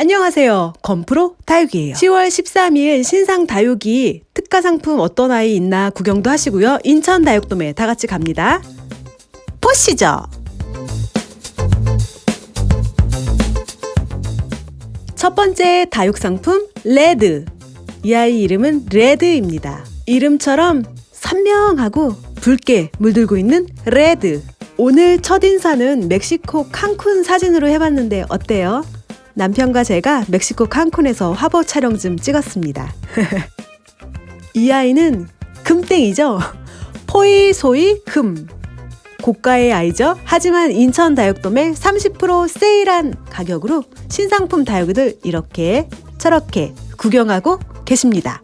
안녕하세요. 건프로 다육이에요. 10월 13일 신상 다육이 특가 상품 어떤 아이 있나 구경도 하시고요. 인천 다육돔에 다 같이 갑니다. 보시죠. 첫 번째 다육 상품 레드. 이 아이 이름은 레드입니다. 이름처럼 선명하고 붉게 물들고 있는 레드. 오늘 첫 인사는 멕시코 칸쿤 사진으로 해봤는데 어때요? 남편과 제가 멕시코 칸쿤에서 화보 촬영 좀 찍었습니다. 이 아이는 금땡이죠? 포이 소이 금. 고가의 아이죠? 하지만 인천 다육돔에 30% 세일한 가격으로 신상품 다육이들 이렇게 저렇게 구경하고 계십니다.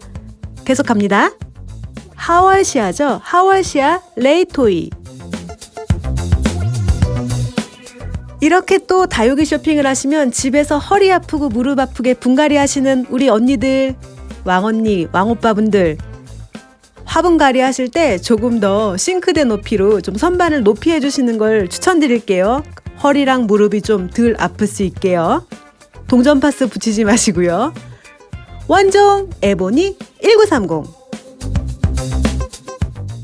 계속합니다. 하월시아죠? 하월시아 레이토이. 이렇게 또 다육이 쇼핑을 하시면 집에서 허리 아프고 무릎 아프게 분갈이 하시는 우리 언니들, 왕언니, 왕오빠분들 화분갈이 하실 때 조금 더 싱크대 높이로 좀 선반을 높이 해주시는 걸 추천드릴게요. 허리랑 무릎이 좀 덜 아플 수 있게요. 동전 파스 붙이지 마시고요. 원종 에보니 1930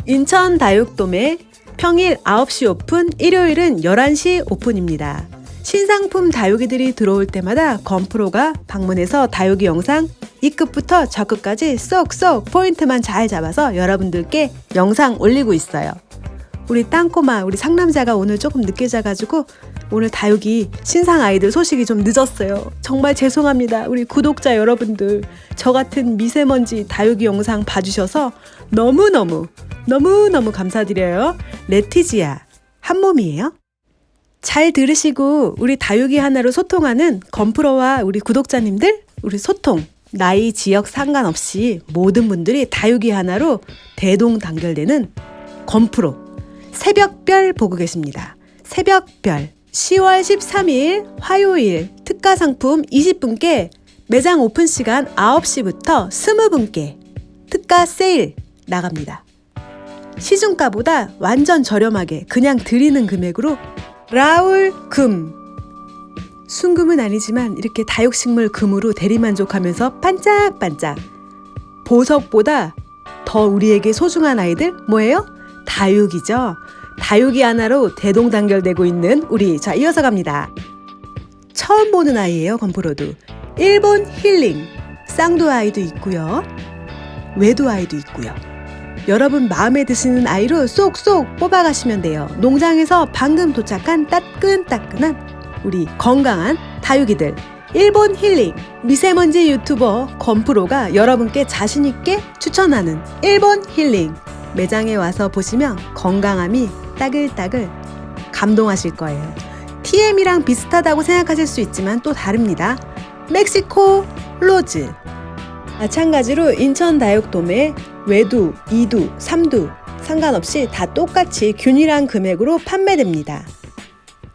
인천 다육돔에 평일 9시 오픈, 일요일은 11시 오픈입니다. 신상품 다육이들이 들어올 때마다 건프로가 방문해서 다육이 영상 이끝부터 저끝까지 쏙쏙 포인트만 잘 잡아서 여러분들께 영상 올리고 있어요. 우리 땅꼬마, 우리 상남자가 오늘 조금 늦게 자가지고 오늘 다육이 신상 아이들 소식이 좀 늦었어요. 정말 죄송합니다. 우리 구독자 여러분들. 저 같은 미세먼지 다육이 영상 봐주셔서 너무너무 너무너무 감사드려요. 레티지아 한 몸이에요. 잘 들으시고 우리 다육이 하나로 소통하는 건프로와 우리 구독자님들 우리 소통 나이 지역 상관없이 모든 분들이 다육이 하나로 대동단결되는 건프로 새벽별 보고 계십니다. 새벽별 10월 13일 화요일 특가 상품 20분께 매장 오픈 시간 9시부터 20분께 특가 세일 나갑니다. 시중가보다 완전 저렴하게 그냥 드리는 금액으로 라울 금 순금은 아니지만 이렇게 다육식물 금으로 대리만족하면서 반짝반짝 보석보다 더 우리에게 소중한 아이들 뭐예요? 다육이죠. 다육이 하나로 대동단결되고 있는 우리 자 이어서 갑니다. 처음 보는 아이예요 건프로도 일본 힐링 쌍도 아이도 있고요 외도 아이도 있고요 여러분 마음에 드시는 아이로 쏙쏙 뽑아가시면 돼요. 농장에서 방금 도착한 따끈따끈한 우리 건강한 다육이들. 일본 힐링 미세먼지 유튜버 건프로가 여러분께 자신있게 추천하는 일본 힐링 매장에 와서 보시면 건강함이 따글따글 감동하실 거예요. TM이랑 비슷하다고 생각하실 수 있지만 또 다릅니다. 멕시코 로즈 마찬가지로 인천 다육돔에 외두, 이두, 삼두 상관없이 다 똑같이 균일한 금액으로 판매됩니다.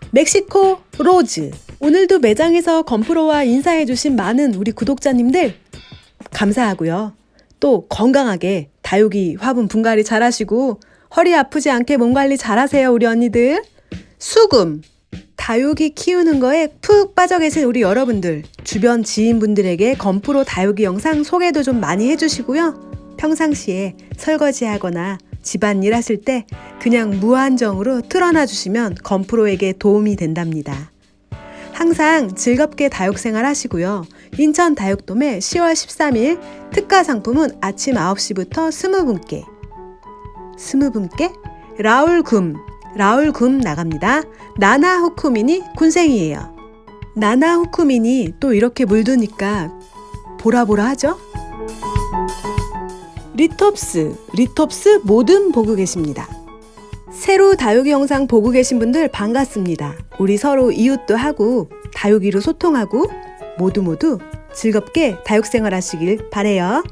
멕시코 로즈 오늘도 매장에서 건프로와 인사해주신 많은 우리 구독자님들 감사하고요. 또 건강하게 다육이 화분 분갈이 잘하시고 허리 아프지 않게 몸 관리 잘하세요 우리 언니들. 수금 다육이 키우는 거에 푹 빠져 계신 우리 여러분들, 주변 지인분들에게 건프로 다육이 영상 소개도 좀 많이 해주시고요. 평상시에 설거지하거나 집안일 하실 때 그냥 무한정으로 틀어놔 주시면 건프로에게 도움이 된답니다. 항상 즐겁게 다육생활 하시고요. 인천 다육돔의 10월 13일 특가 상품은 아침 9시부터 20분께 20분께 라울금 라울 금 나갑니다. 나나 후쿠민이 군생이에요. 나나 후쿠민이 또 이렇게 물드니까 보라보라 하죠? 리톱스, 리톱스 모둠 보고 계십니다. 새로 다육이 영상 보고 계신 분들 반갑습니다. 우리 서로 이웃도 하고 다육이로 소통하고 모두 모두 즐겁게 다육 생활 하시길 바래요.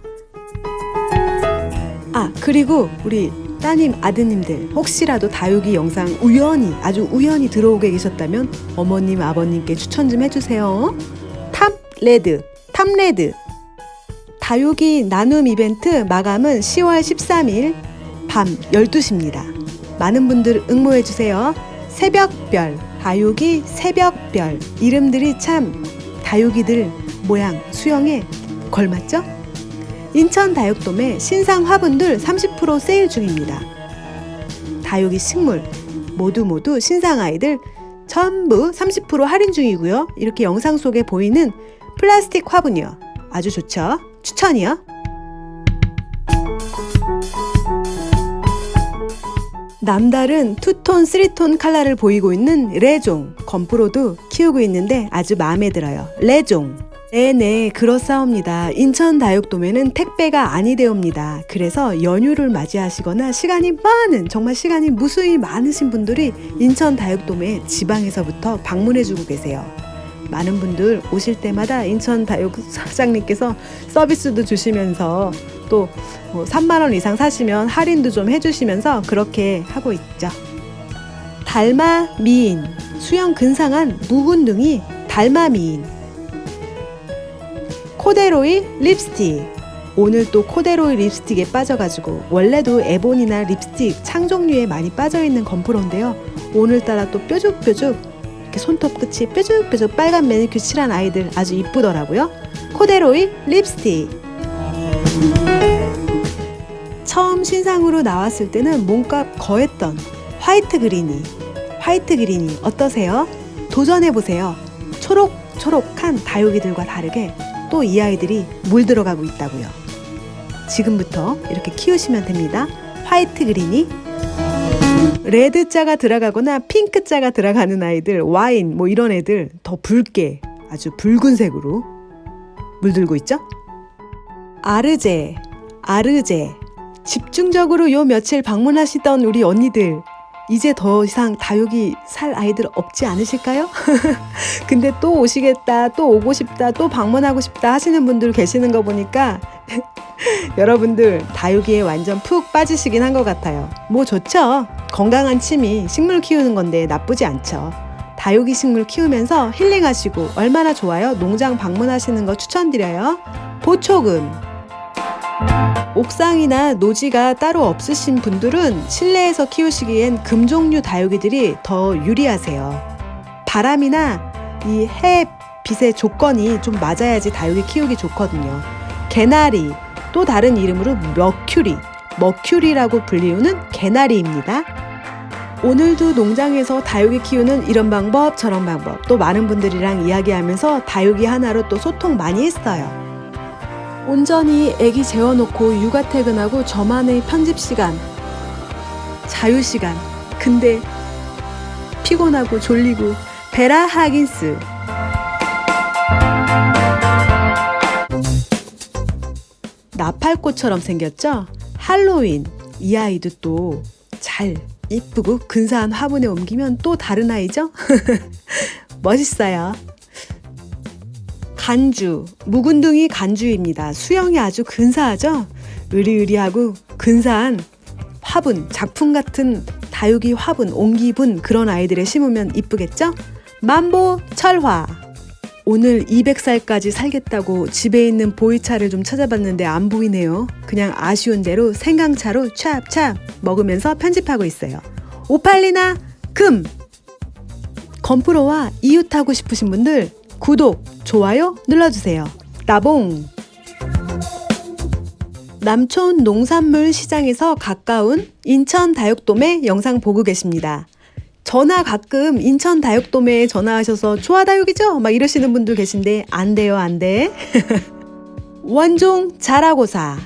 아, 그리고 우리 따님, 아드님들 혹시라도 다육이 영상 우연히 아주 우연히 들어오게 계셨다면 어머님, 아버님께 추천 좀 해주세요. 탑레드, 탑레드 다육이 나눔 이벤트 마감은 10월 13일 밤 12시입니다. 많은 분들 응모해주세요. 새벽별, 다육이 새벽별 이름들이 참 다육이들 모양 수영에 걸맞죠? 인천 다육돔의 신상 화분들 30% 세일 중입니다. 다육이 식물 모두 모두 신상 아이들 전부 30% 할인 중이고요. 이렇게 영상 속에 보이는 플라스틱 화분이요. 아주 좋죠. 추천이요. 남다른 two-tone, three-tone 컬러를 보이고 있는 레종 건프로도 키우고 있는데 아주 마음에 들어요. 레종. 네네 그렇사옵니다. 인천 다육돔에는 택배가 아니되옵니다. 그래서 연휴를 맞이하시거나 시간이 많은 정말 시간이 무수히 많으신 분들이 인천 다육돔에 지방에서부터 방문해주고 계세요. 많은 분들 오실 때마다 인천 다육 사장님께서 서비스도 주시면서 또 3만 뭐원 이상 사시면 할인도 좀 해주시면서 그렇게 하고 있죠. 달마 미인 수형 근사한 묵은둥이 달마 미인 코데로이 립스틱. 오늘 또 코데로이 립스틱에 빠져가지고 원래도 에본이나 립스틱 창 종류에 많이 빠져있는 건프로인데요. 오늘따라 또 뾰족뾰족 이렇게 손톱 끝이 뾰족뾰족 빨간 매니큐어 칠한 아이들 아주 이쁘더라고요. 코데로이 립스틱. 처음 신상으로 나왔을 때는 몸값 거했던 화이트 그린이 화이트 그린이 어떠세요? 도전해보세요. 초록초록한 다육이들과 다르게 또 이 아이들이 물들어가고 있다고요. 지금부터 이렇게 키우시면 됩니다. 화이트 그린이 red 자가 들어가거나 핑크 자가 들어가는 아이들 와인 뭐 이런 애들 더 붉게 아주 붉은색으로 물들고 있죠. 아르제 아르제 집중적으로 요 며칠 방문하시던 우리 언니들 이제 더 이상 다육이 살 아이들 없지 않으실까요? 근데 또 오시겠다, 또 오고 싶다, 또 방문하고 싶다 하시는 분들 계시는 거 보니까 여러분들 다육이에 완전 푹 빠지시긴 한 것 같아요. 뭐 좋죠. 건강한 취미, 식물 키우는 건데 나쁘지 않죠. 다육이 식물 키우면서 힐링하시고 얼마나 좋아요? 농장 방문하시는 거 추천드려요. 보초금 옥상이나 노지가 따로 없으신 분들은 실내에서 키우시기엔 금종류 다육이들이 더 유리하세요. 바람이나 이 햇빛의 조건이 좀 맞아야지 다육이 키우기 좋거든요. 개나리, 또 다른 이름으로 머큐리, 머큐리라고 불리우는 개나리입니다. 오늘도 농장에서 다육이 키우는 이런 방법 저런 방법 또 많은 분들이랑 이야기하면서 다육이 하나로 또 소통 많이 했어요. 온전히 애기 재워놓고 육아 퇴근하고 저만의 편집 시간, 자유 시간. 근데 피곤하고 졸리고 베라 하긴스. 나팔꽃처럼 생겼죠? 할로윈. 이 아이도 또 잘 이쁘고 근사한 화분에 옮기면 또 다른 아이죠? 멋있어요. 간주, 묵은둥이 간주입니다. 수영이 아주 근사하죠? 으리으리하고 근사한 화분, 작품 같은 다육이 화분, 옹기분 그런 아이들에 심으면 이쁘겠죠? 만보 철화 오늘 200살까지 살겠다고 집에 있는 보이차를 좀 찾아봤는데 안 보이네요. 그냥 아쉬운 대로 생강차로 찹찹 먹으면서 편집하고 있어요. 오팔리나 금! 건프로와 이웃하고 싶으신 분들 구독, 좋아요 눌러주세요. 나봉! 남촌 농산물 시장에서 가까운 인천 다육돔에 영상 보고 계십니다. 전화 가끔 인천 다육돔에 전화하셔서 좋아 다육이죠? 막 이러시는 분들 계신데 안 돼요 안 돼. 원종 자라고사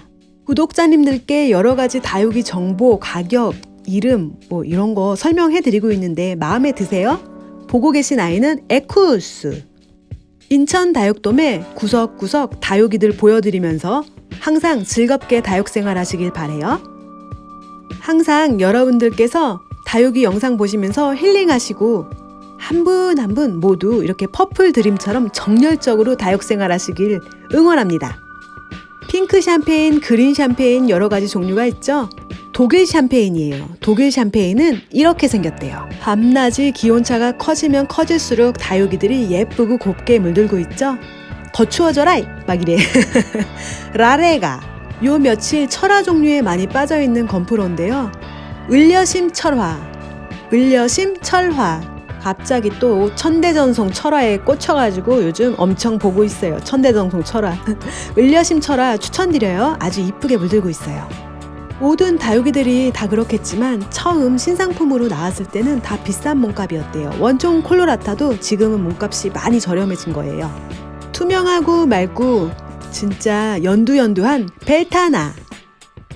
구독자님들께 여러 가지 다육이 정보, 가격, 이름 뭐 이런 거 설명해 드리고 있는데 마음에 드세요? 보고 계신 아이는 에쿠스 인천 다육돔에 구석구석 다육이들 보여드리면서 항상 즐겁게 다육생활 하시길 바래요. 항상 여러분들께서 다육이 영상 보시면서 힐링하시고 한 분 한 분 모두 이렇게 퍼플 드림처럼 정열적으로 다육생활 하시길 응원합니다. 핑크 샴페인, 그린 샴페인 여러 가지 종류가 있죠. 독일 샴페인이에요. 독일 샴페인은 이렇게 생겼대요. 밤낮이 기온차가 커지면 커질수록 다육이들이 예쁘고 곱게 물들고 있죠. 더 추워져라! 막 이래. 라레가 요 며칠 철화 종류에 많이 빠져있는 건프로인데요. 을려심 철화, 을려심 철화 갑자기 또 천대전송 철화에 꽂혀가지고 요즘 엄청 보고 있어요. 천대전송 철화. 을려심 철화 추천드려요. 아주 이쁘게 물들고 있어요. 모든 다육이들이 다 그렇겠지만 처음 신상품으로 나왔을 때는 다 비싼 몸값이었대요. 원종 콜로라타도 지금은 몸값이 많이 저렴해진 거예요. 투명하고 맑고 진짜 연두연두한 벨타나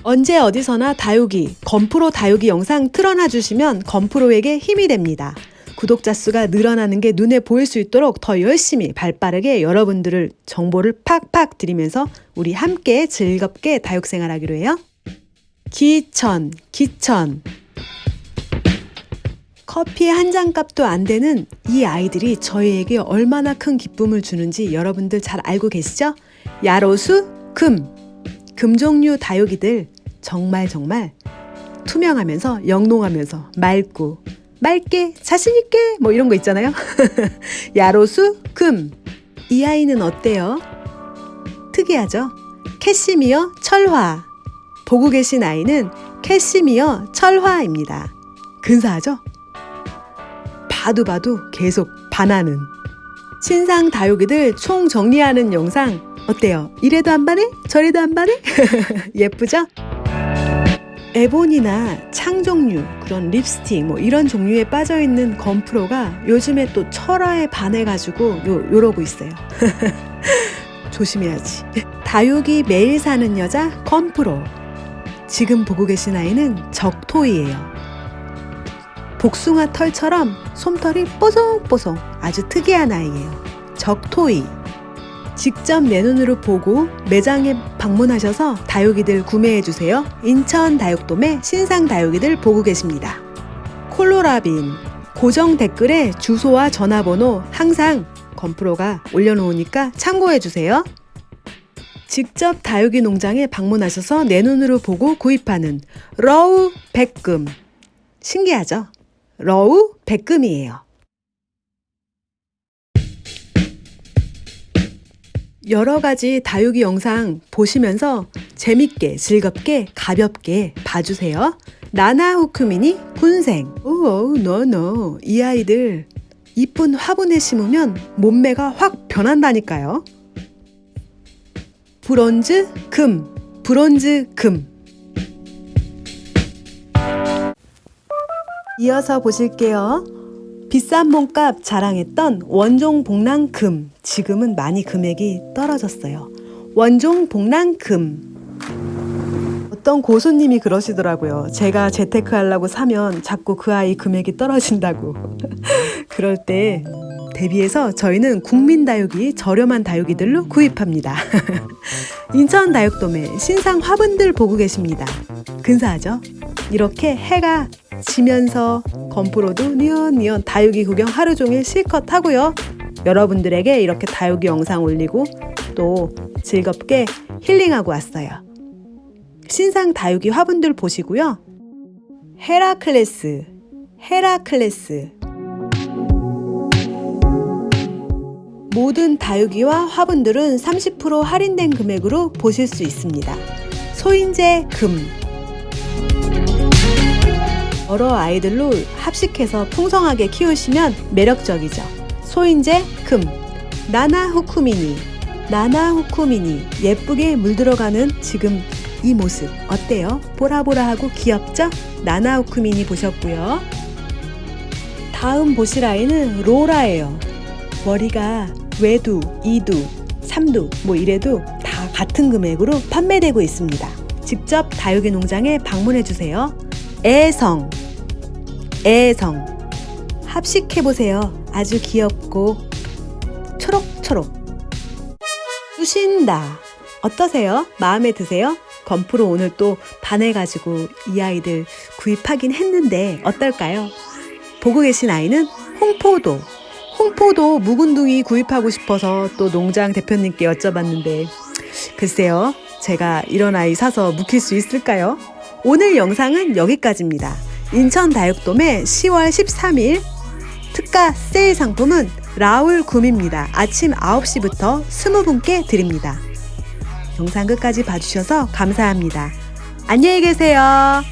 언제 어디서나 다육이, 건프로 다육이 영상 틀어놔 주시면 건프로에게 힘이 됩니다. 구독자 수가 늘어나는 게 눈에 보일 수 있도록 더 열심히 발빠르게 여러분들을 정보를 팍팍 드리면서 우리 함께 즐겁게 다육 생활하기로 해요. 기천, 기천. 커피 한 잔 값도 안 되는 이 아이들이 저희에게 얼마나 큰 기쁨을 주는지 여러분들 잘 알고 계시죠? 야로수, 금. 금종류 다육이들 정말 정말 투명하면서 영롱하면서 맑고 맑게 자신있게 뭐 이런 거 있잖아요. 야로수, 금. 이 아이는 어때요? 특이하죠? 캐시미어 철화. 보고 계신 아이는 캐시미어 철화입니다. 근사하죠? 봐도 봐도 계속 반하는 신상 다육이들 총 정리하는 영상 어때요? 이래도 안 반해? 저래도 안 반해? 예쁘죠? 에본이나 창종류 그런 립스틱 뭐 이런 종류에 빠져있는 건프로가 요즘에 또 철화에 반해가지고 요, 요러고 있어요 조심해야지 다육이 매일 사는 여자 건프로 지금 보고 계신 아이는 적토이예요. 복숭아 털처럼 솜털이 뽀송뽀송 아주 특이한 아이예요. 적토이. 직접 내 눈으로 보고 매장에 방문하셔서 다육이들 구매해주세요. 인천 다육돔의 신상 다육이들 보고 계십니다. 콜로라빈. 고정 댓글에 주소와 전화번호 항상 건프로가 올려놓으니까 참고해주세요. 직접 다육이 농장에 방문하셔서 내 눈으로 보고 구입하는 러우 백금. 신기하죠? 러우 백금이에요. 여러 가지 다육이 영상 보시면서 재밌게, 즐겁게, 가볍게 봐주세요. 나나 후크미니 군생. 오오, 노노. 이 아이들 이쁜 화분에 심으면 몸매가 확 변한다니까요. 브론즈, 금, 브론즈, 금. 이어서 보실게요. 비싼 몸값 자랑했던 원종 복랑 금. 지금은 많이 금액이 떨어졌어요. 원종 복랑 금. 어떤 고수님이 그러시더라고요. 제가 재테크 하려고 사면 자꾸 그 아이 금액이 떨어진다고. 그럴 때 대비해서 저희는 국민 다육이 저렴한 다육이들로 구입합니다. 인천 다육돔의 신상 화분들 보고 계십니다. 근사하죠? 이렇게 해가 지면서 건프로도 니언니언 다육이 구경 하루 종일 실컷 하고요. 여러분들에게 이렇게 다육이 영상 올리고 또 즐겁게 힐링하고 왔어요. 신상 다육이 화분들 보시고요. 헤라클레스, 헤라클레스 모든 다육이와 화분들은 30% 할인된 금액으로 보실 수 있습니다. 소인재 금 여러 아이들로 합식해서 풍성하게 키우시면 매력적이죠. 소인재 금 나나 후쿠미니 나나 후쿠미니 예쁘게 물들어가는 지금 이 모습 어때요? 보라보라하고 귀엽죠? 나나 후쿠미니 보셨고요. 다음 보실 아이는 로라예요. 머리가 외두, 이두, 삼두 뭐 이래도 다 같은 금액으로 판매되고 있습니다. 직접 다육이 농장에 방문해 주세요. 애성, 애성 합식해 보세요. 아주 귀엽고 초록초록 쑤신다 어떠세요? 마음에 드세요? 건프로 오늘 또 반해가지고 이 아이들 구입하긴 했는데 어떨까요? 보고 계신 아이는 홍포도 홍포도 묵은둥이 구입하고 싶어서 또 농장 대표님께 여쭤봤는데 글쎄요 제가 이런 아이 사서 묵힐 수 있을까요? 오늘 영상은 여기까지입니다. 인천 다육돔의 10월 13일 특가 세일 상품은 라울 굼입니다. 아침 9시부터 20분께 드립니다. 영상 끝까지 봐주셔서 감사합니다. 안녕히 계세요.